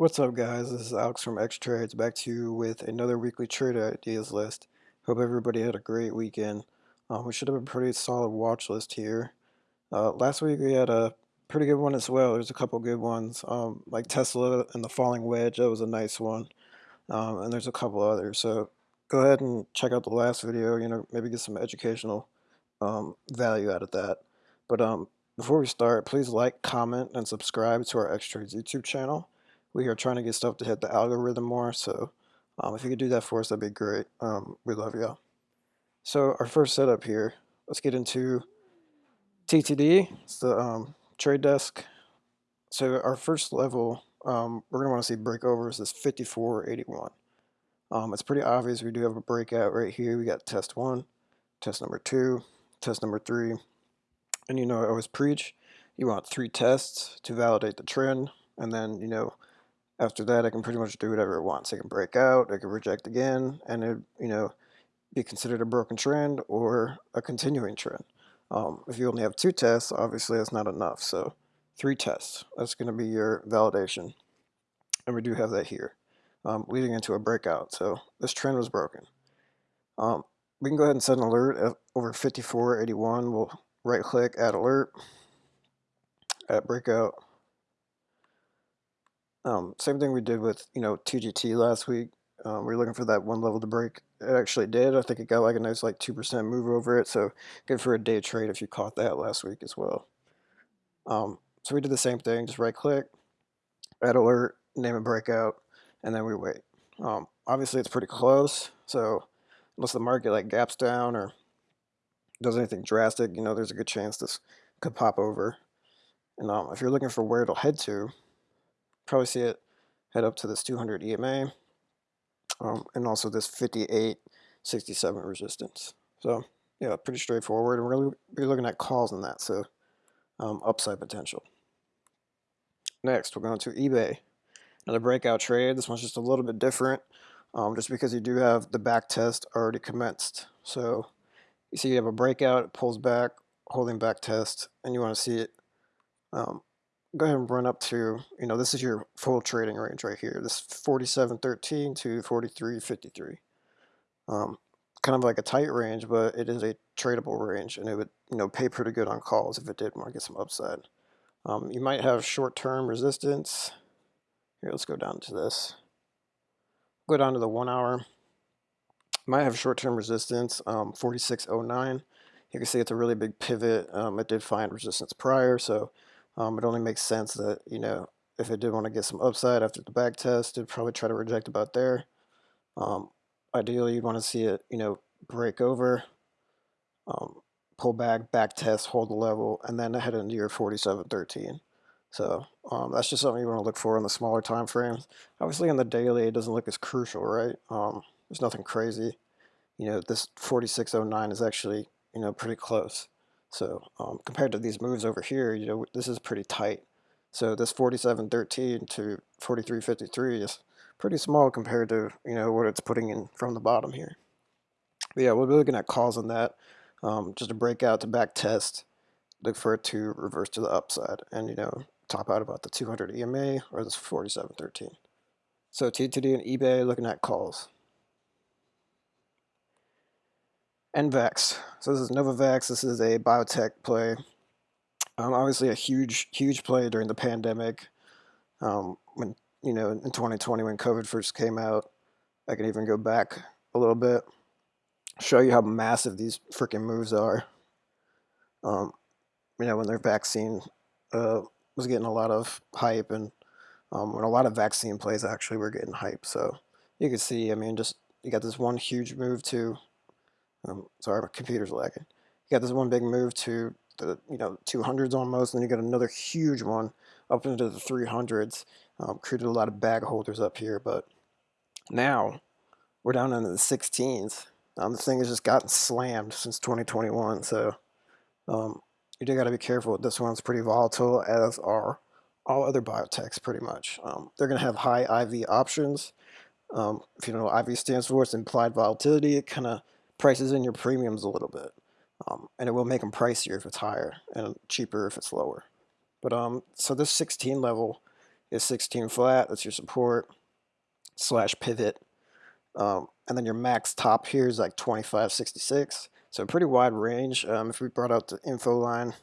What's up guys, this is Alex from X Trades back to you with another weekly trade ideas list. Hope everybody had a great weekend. Um, we should have a pretty solid watch list here. Uh, last week we had a pretty good one as well. There's a couple good ones, um, like Tesla and the Falling Wedge, that was a nice one. Um, and there's a couple others, so go ahead and check out the last video, you know, maybe get some educational um, value out of that. But um, before we start, please like, comment, and subscribe to our X Trades YouTube channel we are trying to get stuff to hit the algorithm more. So um, if you could do that for us, that'd be great. Um, we love y'all. So our first setup here, let's get into TTD. It's the um, trade desk. So our first level, um, we're gonna want to see breakovers is 5481. Um, it's pretty obvious we do have a breakout right here. We got test one, test number two, test number three. And you know I always preach, you want three tests to validate the trend. And then, you know, after that, I can pretty much do whatever it wants. I can break out, I can reject again, and it, you know, be considered a broken trend or a continuing trend. Um, if you only have two tests, obviously that's not enough. So three tests, that's going to be your validation. And we do have that here, um, leading into a breakout. So this trend was broken. Um, we can go ahead and set an alert over 54.81. We'll right click, add alert, add breakout. Um, same thing we did with, you know, TGT last week. Um, we are looking for that one level to break. It actually did. I think it got like a nice like 2% move over it. So good for a day trade if you caught that last week as well. Um, so we did the same thing. Just right click, add alert, name a breakout, and then we wait. Um, obviously it's pretty close. So unless the market like gaps down or does anything drastic, you know, there's a good chance this could pop over. And um, if you're looking for where it'll head to, probably see it head up to this 200 EMA um, and also this 5867 resistance. So yeah, pretty straightforward. And we're really be looking at calls in that, so um, upside potential. Next, we're going to eBay. Another breakout trade. This one's just a little bit different, um, just because you do have the back test already commenced. So you see you have a breakout, it pulls back, holding back test, and you want to see it um, go ahead and run up to, you know, this is your full trading range right here. This 47.13 to 43.53. Um, kind of like a tight range, but it is a tradable range, and it would, you know, pay pretty good on calls if it did want to get some upside. Um, you might have short-term resistance. Here, let's go down to this. Go down to the one hour. Might have short-term resistance, um, 46.09. You can see it's a really big pivot. Um, it did find resistance prior, so um, it only makes sense that, you know, if it did want to get some upside after the back test, it'd probably try to reject about there. Um, ideally, you'd want to see it, you know, break over, um, pull back, back test, hold the level, and then head into your 47.13. So um, that's just something you want to look for in the smaller time frames. Obviously, on the daily, it doesn't look as crucial, right? Um, there's nothing crazy. You know, this 46.09 is actually, you know, pretty close. So um, compared to these moves over here, you know, this is pretty tight. So this 47.13 to 43.53 is pretty small compared to, you know, what it's putting in from the bottom here. But yeah, we'll be looking at calls on that. Um, just a breakout to back test, look for it to reverse to the upside and, you know, top out about the 200 EMA or this 47.13. So TTD and eBay looking at calls. NVAX. So this is Novavax. This is a biotech play. Um, obviously a huge, huge play during the pandemic. Um, when, you know, in 2020 when COVID first came out, I can even go back a little bit, show you how massive these freaking moves are. Um, you know, when their vaccine uh, was getting a lot of hype and um, when a lot of vaccine plays actually were getting hype. So you can see, I mean, just you got this one huge move to um, sorry, my computer's lagging. You got this one big move to the you know 200s almost, and then you got another huge one up into the 300s. Um, created a lot of bag holders up here, but now we're down into the 16s. Um, the thing has just gotten slammed since 2021, so um, you do got to be careful. This one's pretty volatile, as are all other biotechs pretty much. Um, they're going to have high IV options. Um, if you know what IV stands for, it's implied volatility. It kind of prices in your premiums a little bit. Um, and it will make them pricier if it's higher and cheaper if it's lower. But um, so this 16 level is 16 flat. That's your support slash pivot. Um, and then your max top here is like 2566. So pretty wide range. Um, if we brought out the info line,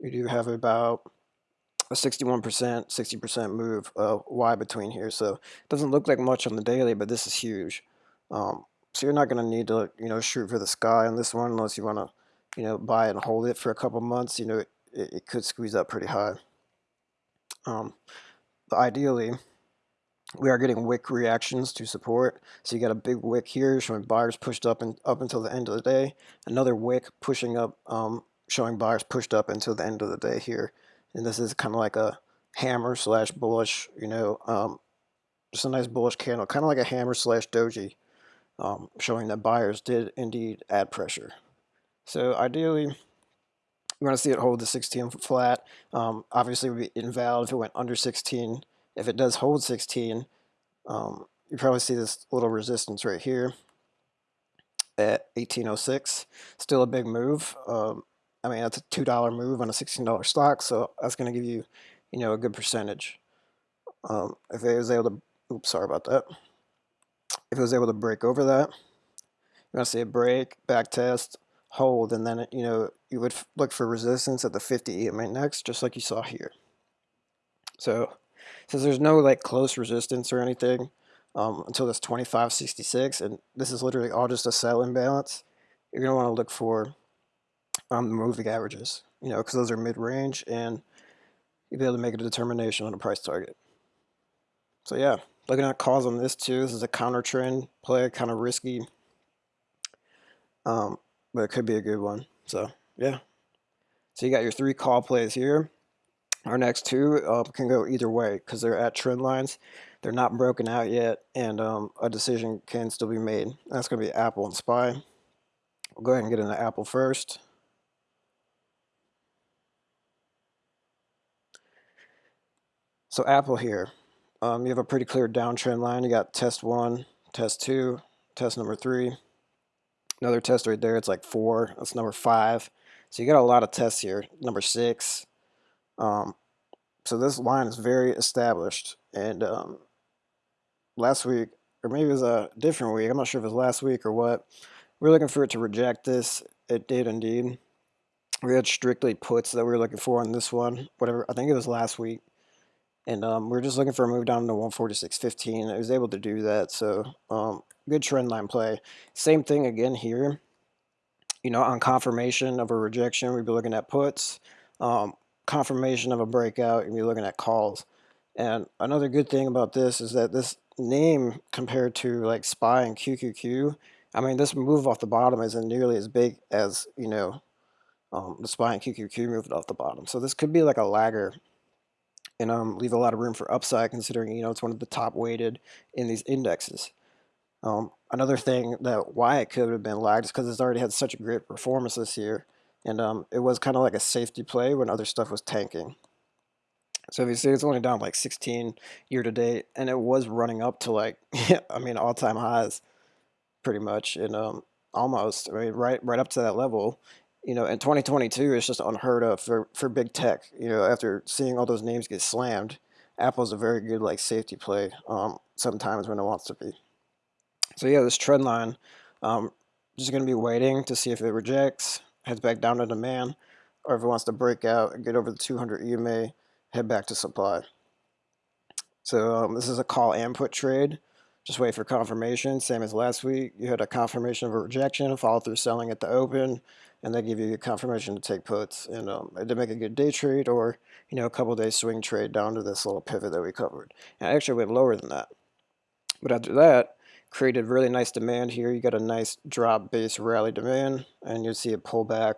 we do have about a 61%, 60% move uh, Y between here. So it doesn't look like much on the daily, but this is huge. Um, so you're not going to need to, you know, shoot for the sky on this one unless you want to, you know, buy and hold it for a couple months. You know, it, it could squeeze up pretty high. Um, ideally, we are getting wick reactions to support. So you got a big wick here showing buyers pushed up and up until the end of the day. Another wick pushing up, um, showing buyers pushed up until the end of the day here. And this is kind of like a hammer slash bullish, you know, um, just a nice bullish candle, kind of like a hammer slash doji, um, showing that buyers did indeed add pressure. So ideally, we want to see it hold the 16 flat. Um, obviously, it would be invalid if it went under 16 if it does hold 16, um, you probably see this little resistance right here at 1806. Still a big move. Um, I mean, that's a $2 move on a $16 stock, so that's going to give you, you know, a good percentage. Um, if it was able to, oops, sorry about that. If it was able to break over that, you're going to see a break, back test, hold, and then, you know, you would look for resistance at the 50 EMA next, just like you saw here. So since there's no like close resistance or anything um, until this 2566, and this is literally all just a sell imbalance, you're going to want to look for um, the moving averages, you know, because those are mid-range and you'll be able to make a determination on a price target. So yeah, looking at calls on this too, this is a counter trend play, kind of risky, um, but it could be a good one. So yeah. So you got your three call plays here. Our next two uh, can go either way because they're at trend lines. They're not broken out yet, and um, a decision can still be made. That's going to be Apple and SPY. We'll go ahead and get into Apple first. So Apple here, um, you have a pretty clear downtrend line. You got test one, test two, test number three. Another test right there, it's like four. That's number five. So you got a lot of tests here. Number six, um, so this line is very established. And um, last week, or maybe it was a different week, I'm not sure if it was last week or what, we are looking for it to reject this. It did indeed. We had strictly puts that we were looking for on this one, whatever, I think it was last week. And um, we are just looking for a move down to 146.15. I was able to do that, so um, good trend line play. Same thing again here. You know, on confirmation of a rejection, we'd be looking at puts. Um, confirmation of a breakout, you'd be looking at calls. And another good thing about this is that this name compared to like SPY and QQQ, I mean, this move off the bottom isn't nearly as big as, you know, um, the SPY and QQQ moved off the bottom. So this could be like a lagger and um, leave a lot of room for upside considering, you know, it's one of the top weighted in these indexes. Um, another thing that why it could have been lagged is because it's already had such a great performance this year. And um, it was kind of like a safety play when other stuff was tanking. So if you see, it's only down like 16 year to date, and it was running up to like, I mean, all time highs, pretty much, and um, almost, I mean, right, right up to that level. You know, in 2022, it's just unheard of for for big tech. You know, after seeing all those names get slammed, Apple's a very good like safety play. Um, sometimes when it wants to be. So yeah, this trend line, um, just gonna be waiting to see if it rejects heads back down to demand, or if it wants to break out and get over the 200 EMA, head back to supply. So um, this is a call and put trade. Just wait for confirmation, same as last week. You had a confirmation of a rejection, follow through selling at the open, and they give you a confirmation to take puts. And um, to make a good day trade or, you know, a couple day swing trade down to this little pivot that we covered. And I actually went lower than that. But after that, created really nice demand here. You got a nice drop base rally demand and you'll see a pull back,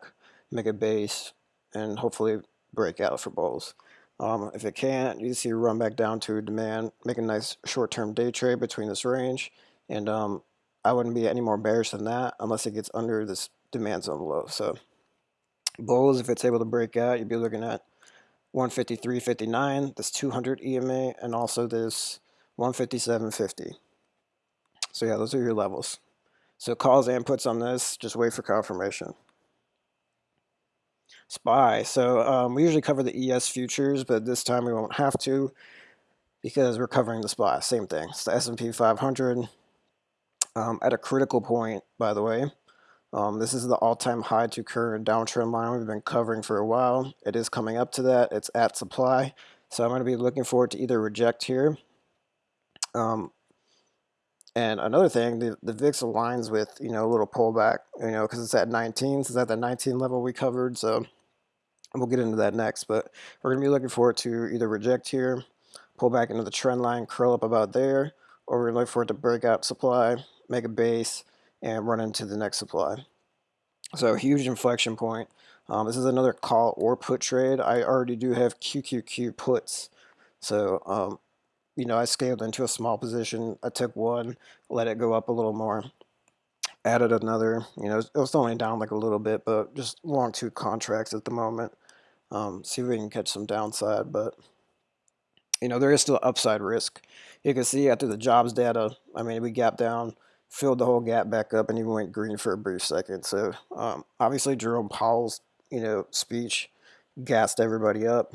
make a base, and hopefully break out for bulls. Um, if it can't, you see run back down to demand, make a nice short-term day trade between this range. And um, I wouldn't be any more bearish than that unless it gets under this demand zone low. So bulls, if it's able to break out, you'd be looking at 153.59, this 200 EMA, and also this 157.50. So yeah, those are your levels. So calls and puts on this, just wait for confirmation. SPY. So um, we usually cover the ES futures, but this time we won't have to because we're covering the SPY. Same thing. It's the S&P 500 um, at a critical point, by the way. Um, this is the all-time high to current downtrend line we've been covering for a while. It is coming up to that. It's at supply. So I'm going to be looking forward to either reject here. Um, and another thing, the, the VIX aligns with, you know, a little pullback, you know, because it's at 19. So it's at the 19 level we covered. So we'll get into that next. But we're going to be looking forward to either reject here, pull back into the trend line, curl up about there, or we're going looking for it to break out supply, make a base, and run into the next supply. So huge inflection point. Um, this is another call or put trade. I already do have QQQ puts. So, um, you know, I scaled into a small position. I took one, let it go up a little more, added another. You know, it was only down like a little bit, but just long two contracts at the moment. Um, see if we can catch some downside, but you know, there is still upside risk. You can see after the jobs data, I mean, we gap down filled the whole gap back up and even went green for a brief second. So um, obviously Jerome Powell's you know speech gassed everybody up.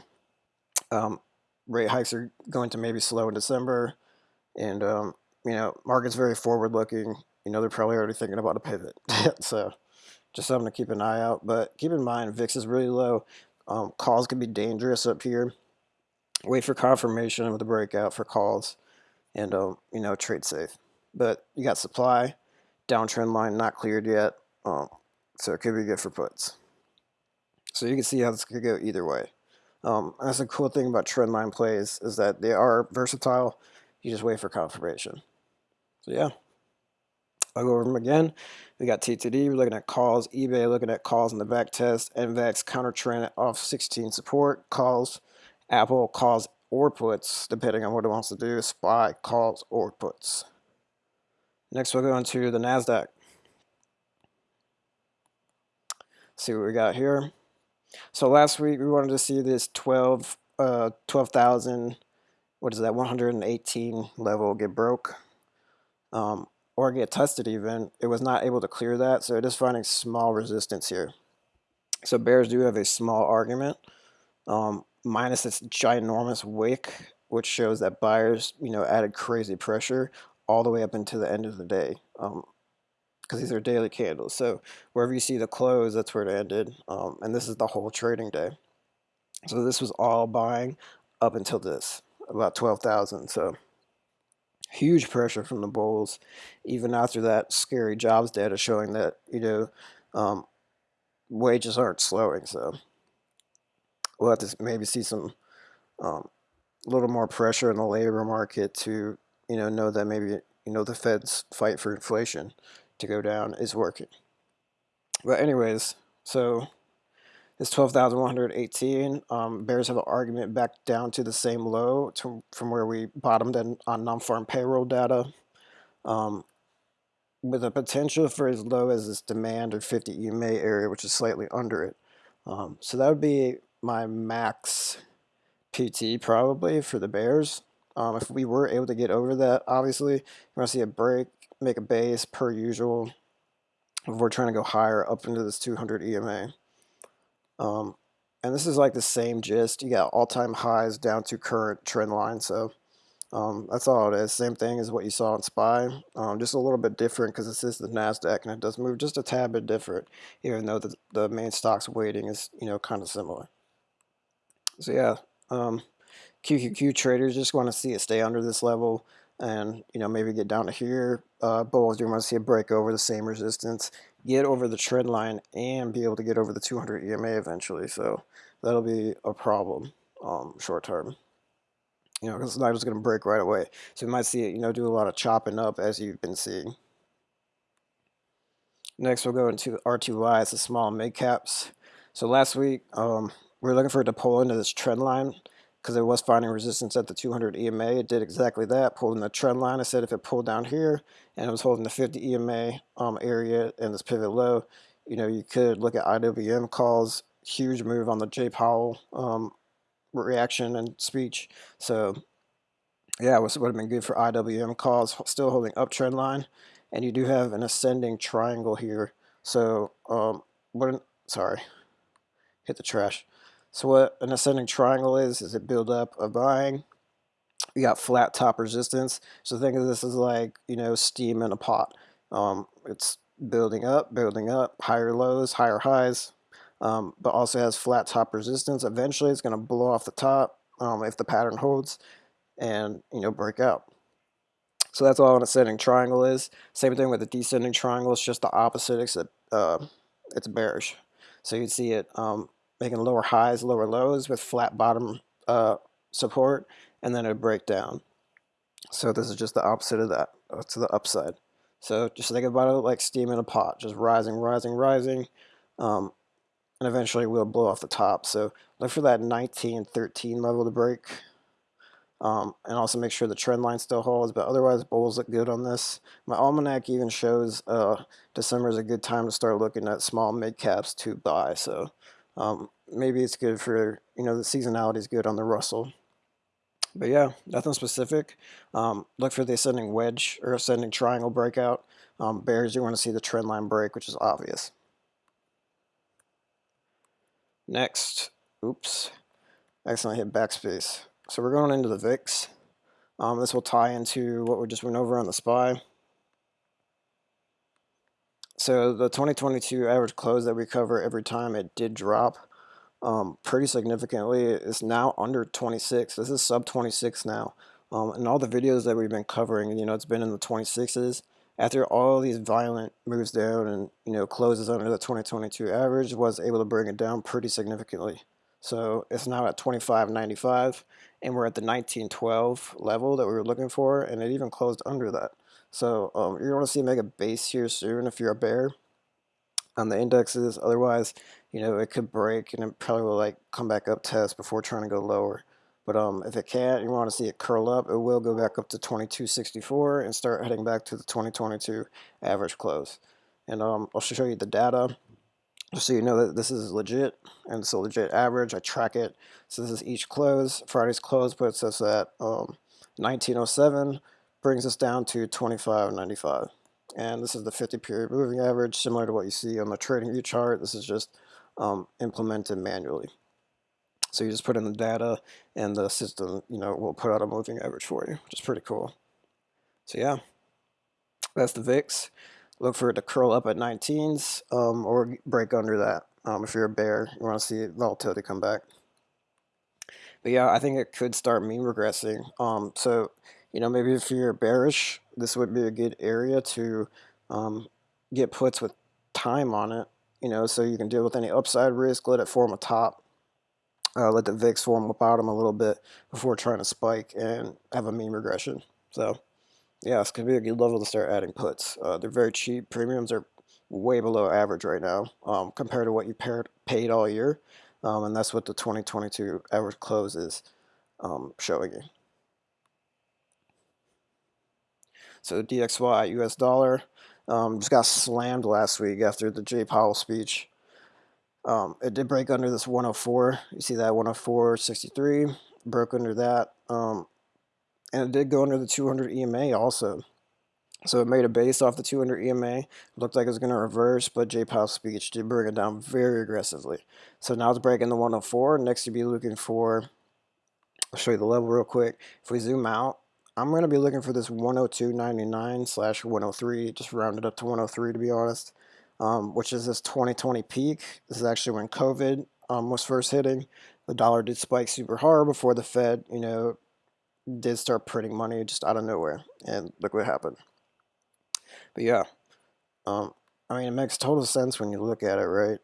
Um, rate hikes are going to maybe slow in December, and um, you know market's very forward looking. You know they're probably already thinking about a pivot. so just something to keep an eye out. But keep in mind VIX is really low. Um, calls can be dangerous up here. Wait for confirmation of the breakout for calls, and um, you know trade safe but you got supply, downtrend line not cleared yet, um, so it could be good for puts. So you can see how this could go either way. Um, that's the cool thing about trend line plays is that they are versatile. You just wait for confirmation. So yeah, I'll go over them again. We got TTD, we're looking at calls, eBay looking at calls in the back test, NVAX counter trend off 16 support, calls, Apple calls or puts, depending on what it wants to do, SPY calls or puts. Next, we'll go into the NASDAQ. See what we got here. So last week, we wanted to see this 12, uh, 12,000, what is that, 118 level get broke. Um, or get tested even. It was not able to clear that, so it is finding small resistance here. So bears do have a small argument, um, minus this ginormous wick, which shows that buyers, you know, added crazy pressure all the way up into the end of the day because um, these are daily candles. So wherever you see the close, that's where it ended. Um, and this is the whole trading day. So this was all buying up until this, about 12,000. So huge pressure from the bulls, even after that scary jobs data showing that, you know, um, wages aren't slowing. So we'll have to maybe see some um, a little more pressure in the labor market to you know, know that maybe, you know, the Fed's fight for inflation to go down is working. But anyways, so this 12,118, um, bears have an argument back down to the same low to, from where we bottomed in, on non-farm payroll data. Um, with a potential for as low as this demand or 50 EMA area, which is slightly under it. Um, so that would be my max PT probably for the Bears. Um, if we were able to get over that, obviously, we're going to see a break, make a base per usual. If we're trying to go higher up into this 200 EMA. Um, and this is like the same gist. You got all-time highs down to current trend line. So um, that's all it is. Same thing as what you saw in SPY. Um, just a little bit different because this is the NASDAQ and it does move just a tad bit different, even though the, the main stock's weighting is, you know, kind of similar. So yeah, um, QQQ traders just want to see it stay under this level and you know maybe get down to here. Uh, bulls you want to see a break over the same resistance, get over the trend line, and be able to get over the 200 EMA eventually. So that'll be a problem um, short term. You know, because it's not just going to break right away. So you might see it, you know, do a lot of chopping up as you've been seeing. Next, we'll go into RTY. It's the small mid caps. So last week, um, we are looking for it to pull into this trend line because it was finding resistance at the 200 EMA. It did exactly that, pulled in the trend line. I said if it pulled down here and it was holding the 50 EMA um, area and this pivot low, you know, you could look at IWM calls, huge move on the Jay Powell um, reaction and speech. So yeah, it would have been good for IWM calls, still holding uptrend line. And you do have an ascending triangle here. So, um, what, sorry, hit the trash. So what an ascending triangle is, is it build up a buying. You got flat top resistance. So think of this as like, you know, steam in a pot. Um, it's building up, building up, higher lows, higher highs, um, but also has flat top resistance. Eventually it's going to blow off the top um, if the pattern holds and, you know, break out. So that's all an ascending triangle is. Same thing with the descending triangle. It's just the opposite except uh, it's bearish. So you see it um, making lower highs, lower lows with flat bottom uh, support, and then it break down. So this is just the opposite of that, uh, to the upside. So just think about it like steam in a pot, just rising, rising, rising, um, and eventually we'll blow off the top. So look for that 19, 13 level to break. Um, and also make sure the trend line still holds, but otherwise bulls look good on this. My almanac even shows uh, December is a good time to start looking at small mid caps to buy. So um, maybe it's good for, you know, the seasonality is good on the Russell. But yeah, nothing specific. Um, look for the ascending wedge or ascending triangle breakout. Um, bears, you want to see the trend line break, which is obvious. Next, oops, accidentally hit backspace. So we're going into the VIX. Um, this will tie into what we just went over on the SPY. So the 2022 average close that we cover every time it did drop um, pretty significantly. It's now under 26. This is sub 26 now. Um, and all the videos that we've been covering, you know, it's been in the 26s. After all these violent moves down and, you know, closes under the 2022 average, was able to bring it down pretty significantly. So it's now at 25.95 and we're at the 1912 level that we were looking for and it even closed under that. So um, you're going to see make a base here soon if you're a bear on the indexes. Otherwise, you know, it could break and it probably will like come back up test before trying to go lower. But um, if it can't, you want to see it curl up, it will go back up to 2264 and start heading back to the 2022 average close. And um, I'll show you the data just so you know that this is legit and it's a legit average. I track it. So this is each close. Friday's close puts us at um, 1907, brings us down to 25.95. And this is the 50 period moving average, similar to what you see on the trading view chart. This is just um, implemented manually. So you just put in the data and the system, you know, will put out a moving average for you, which is pretty cool. So yeah, that's the VIX look for it to curl up at 19s um, or break under that. Um, if you're a bear, you want to see volatility come back. But yeah, I think it could start mean regressing. Um, so, you know, maybe if you're bearish, this would be a good area to um, get puts with time on it, you know, so you can deal with any upside risk, let it form a top, uh, let the VIX form a bottom a little bit before trying to spike and have a mean regression. So, yeah, it's going to be a good level to start adding puts. Uh, they're very cheap. Premiums are way below average right now um, compared to what you paired, paid all year. Um, and that's what the 2022 average close is um, showing you. So DXY US dollar um, just got slammed last week after the Jay Powell speech. Um, it did break under this 104. You see that 104.63 broke under that. Um, and it did go under the 200 EMA also. So it made a base off the 200 EMA. looked like it was going to reverse, but Jay Powell's speech did bring it down very aggressively. So now it's breaking the 104. Next, you'd be looking for, I'll show you the level real quick. If we zoom out, I'm going to be looking for this 102.99 slash 103, just rounded up to 103 to be honest, um, which is this 2020 peak. This is actually when COVID um, was first hitting. The dollar did spike super hard before the Fed, you know, did start printing money just out of nowhere, and look what happened. But yeah, um, I mean, it makes total sense when you look at it, right?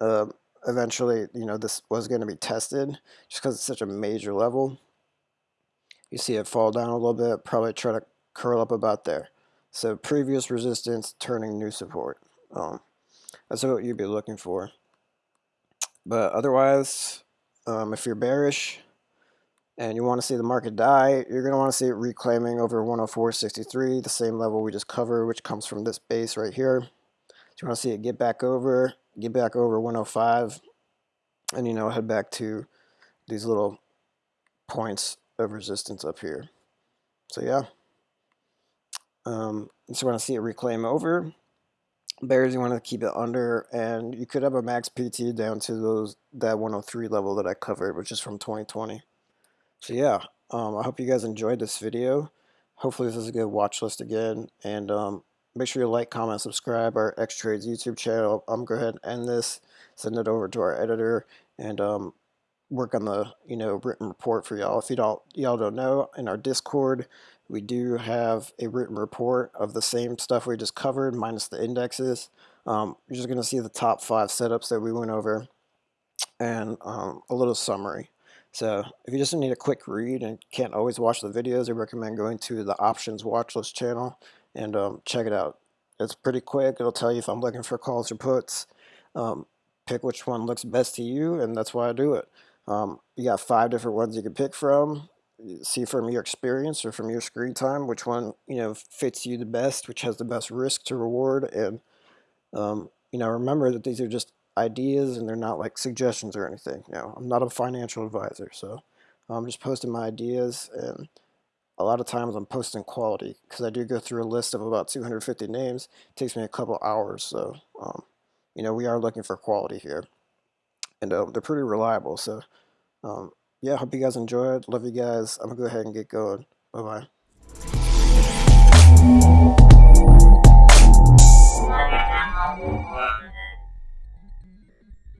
Uh, eventually, you know, this was going to be tested just because it's such a major level. You see it fall down a little bit, probably try to curl up about there. So previous resistance turning new support. Um, that's what you'd be looking for. But otherwise, um, if you're bearish, and you want to see the market die, you're going to want to see it reclaiming over 104.63, the same level we just covered, which comes from this base right here. So you want to see it get back over, get back over 105, and you know, head back to these little points of resistance up here. So yeah, um, just want to see it reclaim over, bears you want to keep it under, and you could have a max PT down to those that 103 level that I covered, which is from 2020. So yeah, um, I hope you guys enjoyed this video. Hopefully this is a good watch list again, and um, make sure you like, comment, subscribe our X Trades YouTube channel. I'm going to go ahead and end this, send it over to our editor, and um, work on the you know written report for y'all. If you don't y'all don't know, in our Discord we do have a written report of the same stuff we just covered minus the indexes. Um, you're just going to see the top five setups that we went over and um, a little summary. So if you just need a quick read and can't always watch the videos, I recommend going to the options watch list channel and um, check it out. It's pretty quick. It'll tell you if I'm looking for calls or puts. Um, pick which one looks best to you, and that's why I do it. Um, you got five different ones you can pick from. See from your experience or from your screen time which one you know fits you the best, which has the best risk to reward, and um, you know remember that these are just ideas and they're not like suggestions or anything. You know, I'm not a financial advisor, so I'm just posting my ideas and a lot of times I'm posting quality because I do go through a list of about 250 names. It takes me a couple hours, so um, you know we are looking for quality here, and uh, they're pretty reliable. So um, yeah, hope you guys enjoyed. Love you guys. I'm gonna go ahead and get going. Bye bye.